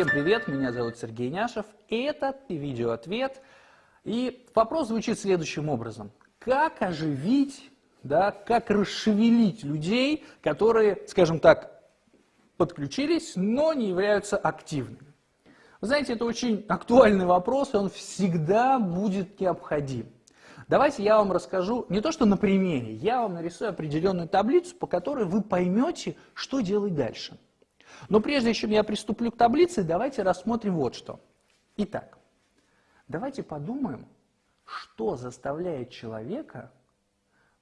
Всем привет, меня зовут Сергей Няшев, и это видеоответ. И вопрос звучит следующим образом. Как оживить, да, как расшевелить людей, которые, скажем так, подключились, но не являются активными? Вы знаете, это очень актуальный вопрос, и он всегда будет необходим. Давайте я вам расскажу, не то что на примере, я вам нарисую определенную таблицу, по которой вы поймете, что делать дальше. Но прежде чем я приступлю к таблице, давайте рассмотрим вот что. Итак, давайте подумаем, что заставляет человека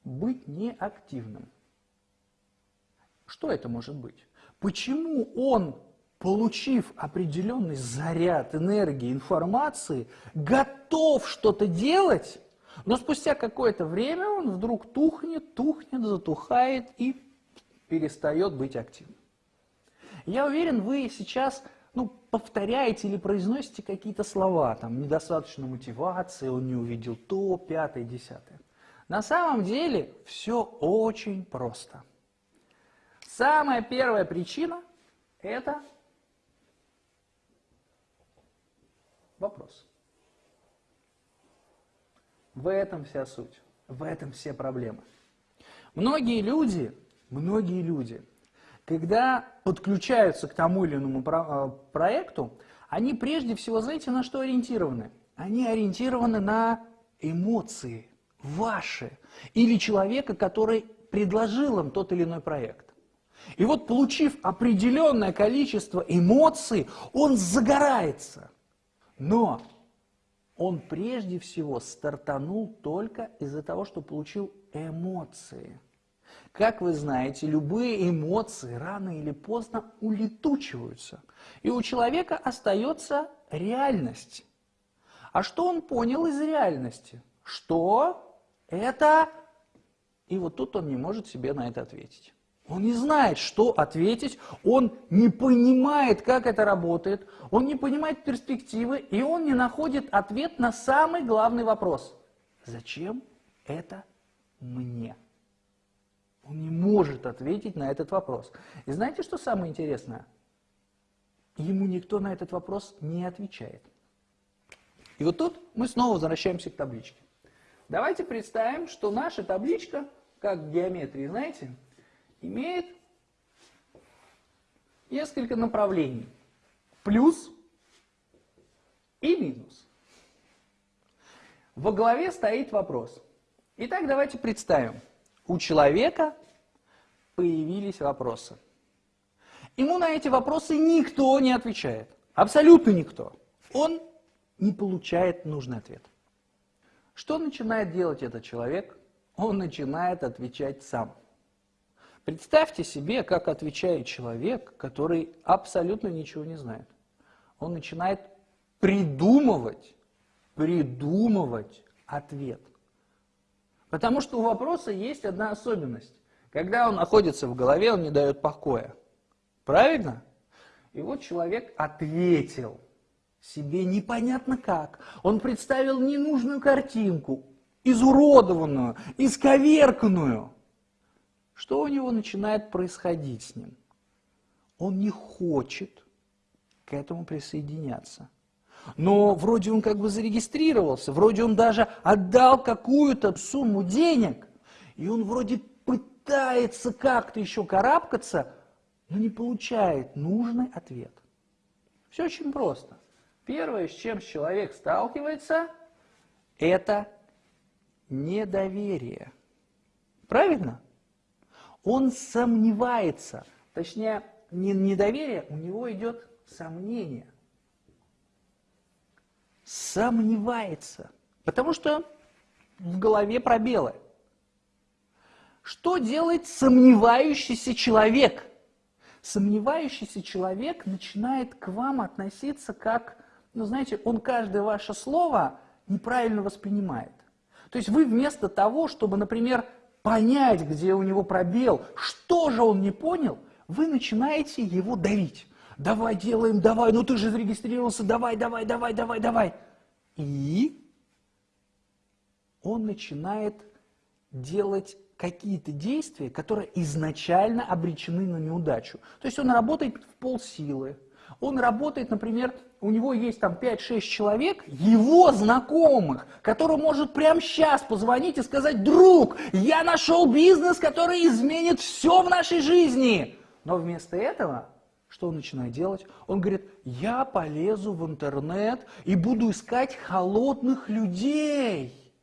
быть неактивным. Что это может быть? Почему он, получив определенный заряд энергии, информации, готов что-то делать, но спустя какое-то время он вдруг тухнет, тухнет, затухает и перестает быть активным. Я уверен, вы сейчас ну, повторяете или произносите какие-то слова, там, недостаточно мотивации, он не увидел то, пятое, десятое. На самом деле все очень просто. Самая первая причина – это вопрос. В этом вся суть, в этом все проблемы. Многие люди, многие люди – когда подключаются к тому или иному э, проекту, они прежде всего, знаете, на что ориентированы? Они ориентированы на эмоции ваши или человека, который предложил им тот или иной проект. И вот получив определенное количество эмоций, он загорается. Но он прежде всего стартанул только из-за того, что получил эмоции. Как вы знаете, любые эмоции рано или поздно улетучиваются, и у человека остается реальность. А что он понял из реальности? Что это... И вот тут он не может себе на это ответить. Он не знает, что ответить, он не понимает, как это работает, он не понимает перспективы, и он не находит ответ на самый главный вопрос. Зачем это мне? Он не может ответить на этот вопрос. И знаете, что самое интересное? Ему никто на этот вопрос не отвечает. И вот тут мы снова возвращаемся к табличке. Давайте представим, что наша табличка, как в геометрии, знаете, имеет несколько направлений. Плюс и минус. Во главе стоит вопрос. Итак, давайте представим, у человека появились вопросы. Ему на эти вопросы никто не отвечает. Абсолютно никто. Он не получает нужный ответ. Что начинает делать этот человек? Он начинает отвечать сам. Представьте себе, как отвечает человек, который абсолютно ничего не знает. Он начинает придумывать, придумывать ответ. Потому что у вопроса есть одна особенность. Когда он находится в голове, он не дает покоя. Правильно? И вот человек ответил себе непонятно как. Он представил ненужную картинку, изуродованную, исковерканную. Что у него начинает происходить с ним? Он не хочет к этому присоединяться. Но вроде он как бы зарегистрировался, вроде он даже отдал какую-то сумму денег, и он вроде пытается как-то еще карабкаться, но не получает нужный ответ. Все очень просто. Первое, с чем человек сталкивается, это недоверие. Правильно? Он сомневается, точнее, не недоверие, у него идет сомнение – сомневается, потому что в голове пробелы. Что делает сомневающийся человек? Сомневающийся человек начинает к вам относиться как, ну знаете, он каждое ваше слово неправильно воспринимает. То есть вы вместо того, чтобы, например, понять, где у него пробел, что же он не понял, вы начинаете его давить. Давай делаем, давай, ну ты же зарегистрировался, давай, давай, давай, давай, давай. И он начинает делать какие-то действия, которые изначально обречены на неудачу. То есть он работает в полсилы, Он работает, например, у него есть там 5-6 человек, его знакомых, который может прямо сейчас позвонить и сказать, друг, я нашел бизнес, который изменит все в нашей жизни. Но вместо этого, что он начинает делать? Он говорит, я полезу в интернет и буду искать холодных людей.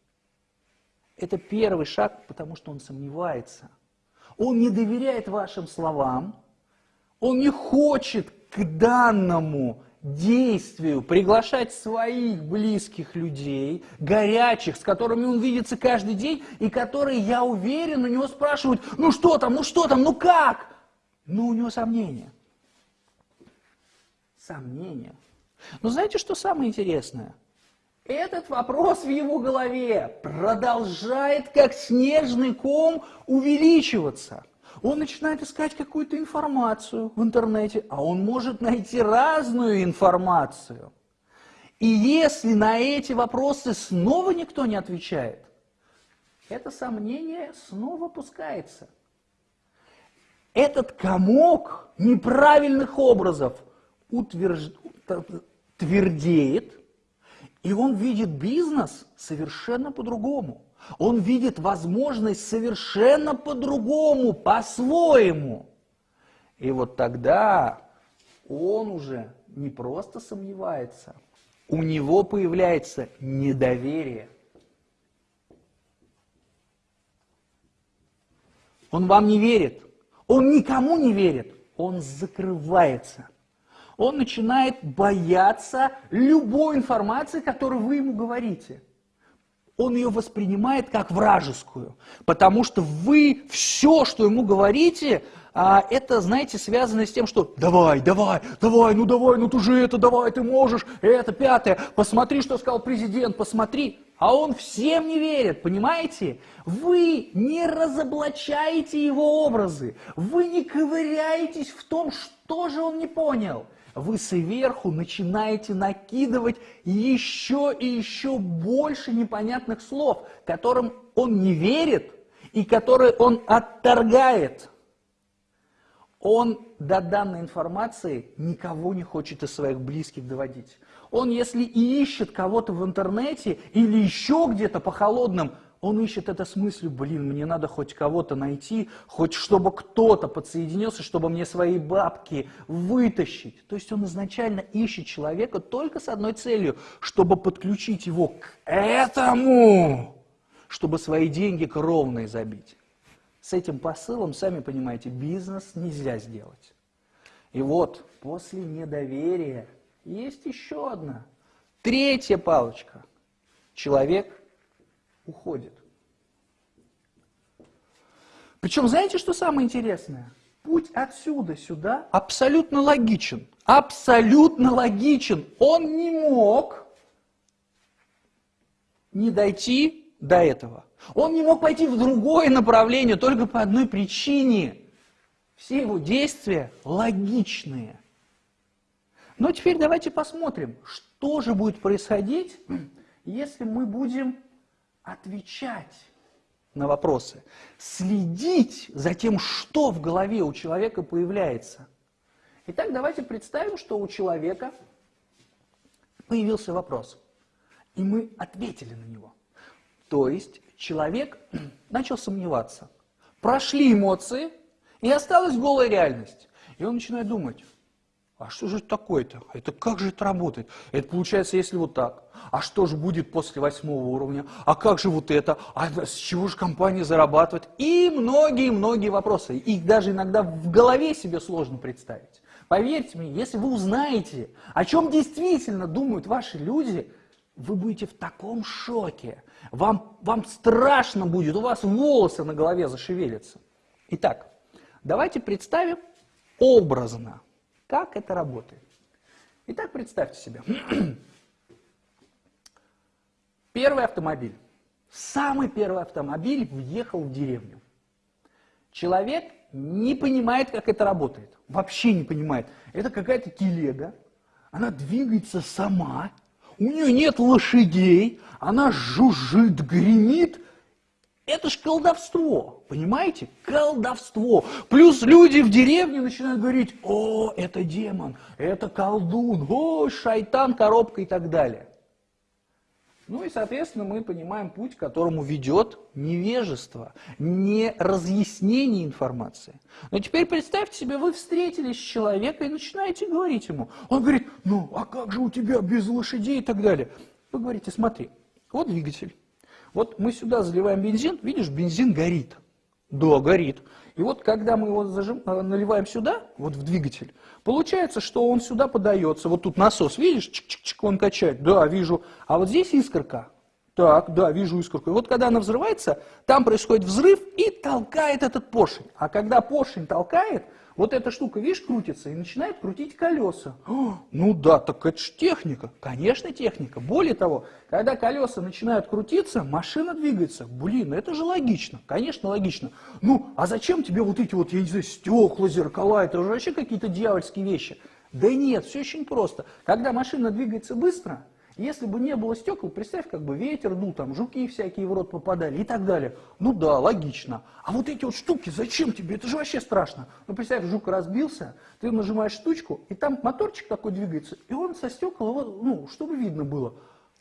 Это первый шаг, потому что он сомневается. Он не доверяет вашим словам, он не хочет к данному действию приглашать своих близких людей, горячих, с которыми он видится каждый день, и которые, я уверен, у него спрашивают, ну что там, ну что там, ну как? Ну у него сомнения. Сомнения. Но знаете, что самое интересное? Этот вопрос в его голове продолжает, как снежный ком, увеличиваться – он начинает искать какую-то информацию в интернете, а он может найти разную информацию. И если на эти вопросы снова никто не отвечает, это сомнение снова пускается. Этот комок неправильных образов утвержд... твердеет, и он видит бизнес совершенно по-другому. Он видит возможность совершенно по-другому, по-своему. И вот тогда он уже не просто сомневается, у него появляется недоверие. Он вам не верит, он никому не верит, он закрывается. Он начинает бояться любой информации, которую вы ему говорите он ее воспринимает как вражескую, потому что вы все, что ему говорите, а, это, знаете, связано с тем, что давай, давай, давай, ну давай, ну ты же это, давай, ты можешь, это, пятое, посмотри, что сказал президент, посмотри. А он всем не верит, понимаете? Вы не разоблачаете его образы, вы не ковыряетесь в том, что же он не понял вы сверху начинаете накидывать еще и еще больше непонятных слов, которым он не верит и которые он отторгает. Он до данной информации никого не хочет из своих близких доводить. Он, если и ищет кого-то в интернете или еще где-то по холодным он ищет это с мыслью, блин, мне надо хоть кого-то найти, хоть чтобы кто-то подсоединился, чтобы мне свои бабки вытащить. То есть он изначально ищет человека только с одной целью, чтобы подключить его к этому, чтобы свои деньги кровные забить. С этим посылом, сами понимаете, бизнес нельзя сделать. И вот после недоверия есть еще одна, третья палочка. Человек уходит. Причем, знаете, что самое интересное? Путь отсюда сюда абсолютно логичен. Абсолютно логичен. Он не мог не дойти до этого. Он не мог пойти в другое направление только по одной причине. Все его действия логичные. Но теперь давайте посмотрим, что же будет происходить, если мы будем отвечать на вопросы, следить за тем, что в голове у человека появляется. Итак, давайте представим, что у человека появился вопрос, и мы ответили на него. То есть человек начал сомневаться. Прошли эмоции, и осталась голая реальность. И он начинает думать, а что же это такое-то? Это как же это работает? Это получается, если вот так. А что же будет после восьмого уровня? А как же вот это? А с чего же компания зарабатывает? И многие-многие вопросы. Их даже иногда в голове себе сложно представить. Поверьте мне, если вы узнаете, о чем действительно думают ваши люди, вы будете в таком шоке. Вам, вам страшно будет, у вас волосы на голове зашевелятся. Итак, давайте представим образно, как это работает? Итак, представьте себе. Первый автомобиль. Самый первый автомобиль въехал в деревню. Человек не понимает, как это работает. Вообще не понимает. Это какая-то телега. Она двигается сама. У нее нет лошадей. Она жужжит, гремит. Это ж колдовство, понимаете? Колдовство. Плюс люди в деревне начинают говорить, о, это демон, это колдун, о, шайтан, коробка и так далее. Ну и, соответственно, мы понимаем путь, к которому ведет невежество, не разъяснение информации. Но теперь представьте себе, вы встретились с человеком и начинаете говорить ему. Он говорит, ну а как же у тебя без лошадей и так далее. Вы говорите, смотри, вот двигатель. Вот мы сюда заливаем бензин, видишь, бензин горит. Да, горит. И вот когда мы его зажим, э, наливаем сюда, вот в двигатель, получается, что он сюда подается. Вот тут насос, видишь, чик-чик-чик, он качает. Да, вижу. А вот здесь искорка. Так, да, вижу искорку. И вот когда она взрывается, там происходит взрыв и толкает этот поршень. А когда поршень толкает, вот эта штука, видишь, крутится и начинает крутить колеса. ну да, так это же техника. Конечно, техника. Более того, когда колеса начинают крутиться, машина двигается. Блин, это же логично. Конечно, логично. Ну, а зачем тебе вот эти вот, я не знаю, стекла, зеркала, это же вообще какие-то дьявольские вещи. Да нет, все очень просто. Когда машина двигается быстро, если бы не было стекол, представь, как бы ветер дул, там жуки всякие в рот попадали и так далее. Ну да, логично. А вот эти вот штуки, зачем тебе? Это же вообще страшно. Ну представь, жук разбился, ты нажимаешь штучку, и там моторчик такой двигается, и он со стекол, ну, чтобы видно было.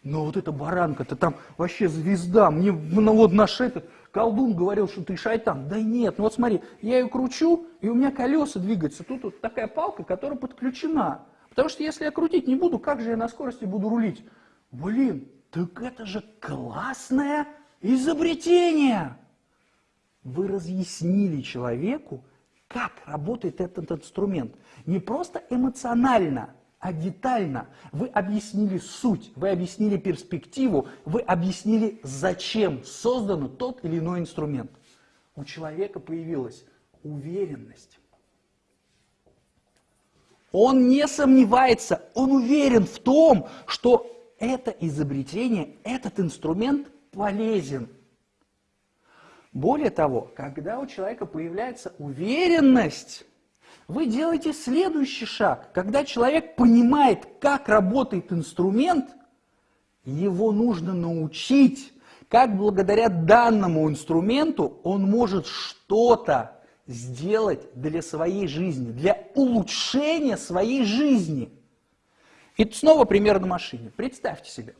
Но вот эта баранка-то там вообще звезда. Мне ну, вот наш этот колдун говорил, что ты шайтан. Да нет, ну вот смотри, я ее кручу, и у меня колеса двигаются. Тут вот такая палка, которая подключена. Потому что если я крутить не буду, как же я на скорости буду рулить? Блин, так это же классное изобретение! Вы разъяснили человеку, как работает этот инструмент. Не просто эмоционально, а детально. Вы объяснили суть, вы объяснили перспективу, вы объяснили, зачем создан тот или иной инструмент. У человека появилась уверенность он не сомневается, он уверен в том, что это изобретение, этот инструмент полезен. Более того, когда у человека появляется уверенность, вы делаете следующий шаг. Когда человек понимает, как работает инструмент, его нужно научить, как благодаря данному инструменту он может что-то сделать для своей жизни, для улучшения своей жизни. И снова пример на машине. Представьте себе.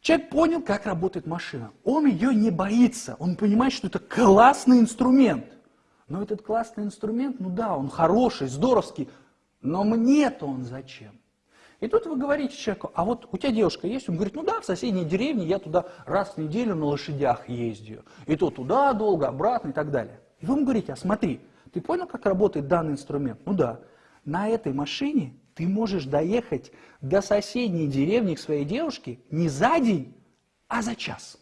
Человек понял, как работает машина. Он ее не боится. Он понимает, что это классный инструмент. Но этот классный инструмент, ну да, он хороший, здоровский, но мне-то он зачем? И тут вы говорите человеку, а вот у тебя девушка есть? Он говорит, ну да, в соседней деревне я туда раз в неделю на лошадях ездию. И то туда долго, обратно и так далее. И вы ему говорите, а смотри, ты понял, как работает данный инструмент? Ну да, на этой машине ты можешь доехать до соседней деревни к своей девушке не за день, а за час.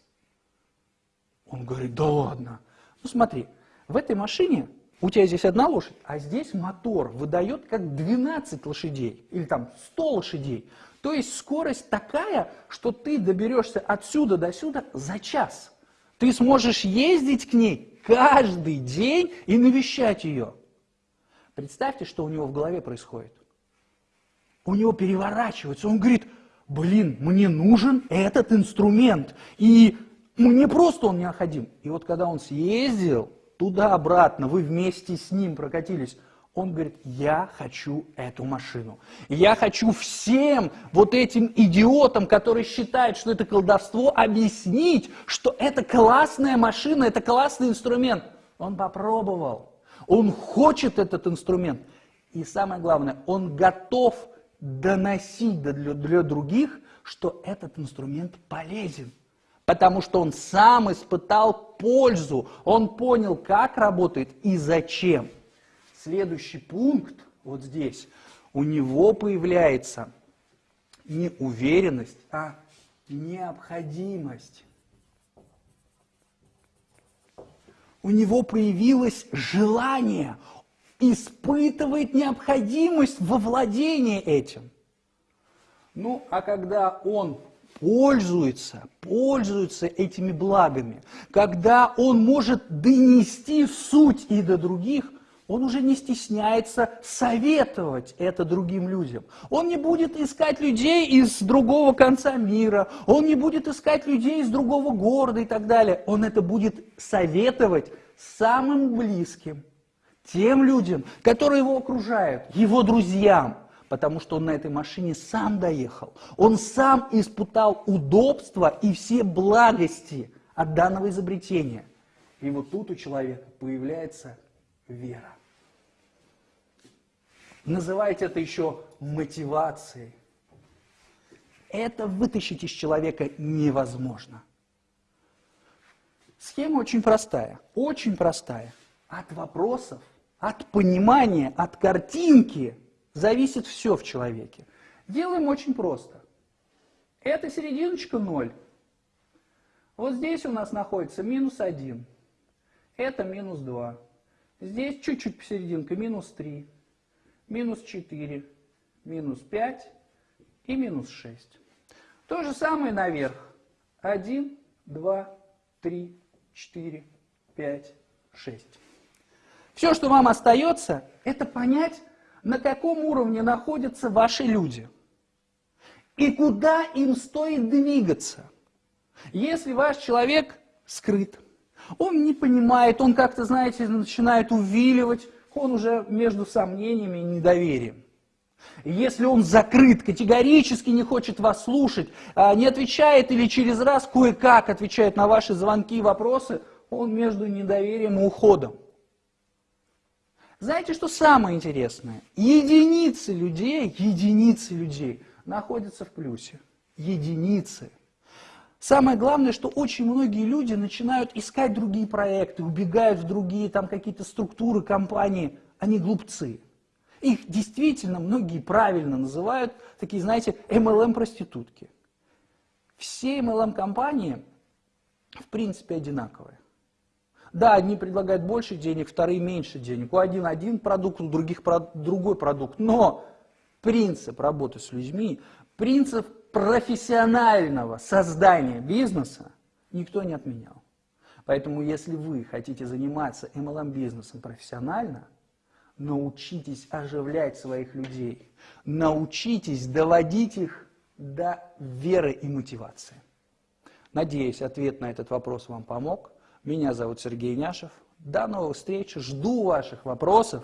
Он говорит, да ладно. Ну смотри, в этой машине у тебя здесь одна лошадь, а здесь мотор выдает как 12 лошадей или там 100 лошадей. То есть скорость такая, что ты доберешься отсюда до сюда за час. Ты сможешь ездить к ней каждый день и навещать ее. Представьте, что у него в голове происходит. У него переворачивается, он говорит, блин, мне нужен этот инструмент, и мне просто он необходим. И вот когда он съездил туда-обратно, вы вместе с ним прокатились, он говорит, я хочу эту машину. Я хочу всем вот этим идиотам, которые считают, что это колдовство, объяснить, что это классная машина, это классный инструмент. Он попробовал. Он хочет этот инструмент. И самое главное, он готов доносить для, для других, что этот инструмент полезен. Потому что он сам испытал пользу, он понял, как работает и зачем. Следующий пункт, вот здесь, у него появляется не уверенность, а необходимость. У него появилось желание, испытывает необходимость во владении этим. Ну, а когда он пользуется, пользуется этими благами, когда он может донести суть и до других – он уже не стесняется советовать это другим людям. Он не будет искать людей из другого конца мира, он не будет искать людей из другого города и так далее. Он это будет советовать самым близким, тем людям, которые его окружают, его друзьям, потому что он на этой машине сам доехал. Он сам испытал удобства и все благости от данного изобретения. И вот тут у человека появляется вера. Называйте это еще мотивацией. Это вытащить из человека невозможно. Схема очень простая, очень простая. От вопросов, от понимания, от картинки зависит все в человеке. Делаем очень просто. Это серединочка 0. Вот здесь у нас находится минус 1. Это минус 2. Здесь чуть-чуть посерединка, минус 3 минус 4, минус 5 и минус 6. То же самое наверх. 1, 2, 3, 4, 5, 6. Все, что вам остается, это понять, на каком уровне находятся ваши люди и куда им стоит двигаться. Если ваш человек скрыт, он не понимает, он как-то, знаете, начинает увиливать, он уже между сомнениями и недоверием. Если он закрыт, категорически не хочет вас слушать, а, не отвечает или через раз кое-как отвечает на ваши звонки и вопросы, он между недоверием и уходом. Знаете, что самое интересное? Единицы людей, единицы людей находятся в плюсе. Единицы – Самое главное, что очень многие люди начинают искать другие проекты, убегают в другие там какие-то структуры, компании. Они глупцы. Их действительно многие правильно называют такие, знаете, MLM-проститутки. Все MLM-компании в принципе одинаковые. Да, одни предлагают больше денег, вторые меньше денег. У один один продукт, у других другой продукт. Но принцип работы с людьми, принцип профессионального создания бизнеса никто не отменял. Поэтому, если вы хотите заниматься MLM-бизнесом профессионально, научитесь оживлять своих людей, научитесь доводить их до веры и мотивации. Надеюсь, ответ на этот вопрос вам помог. Меня зовут Сергей Няшев. До новых встреч. Жду ваших вопросов.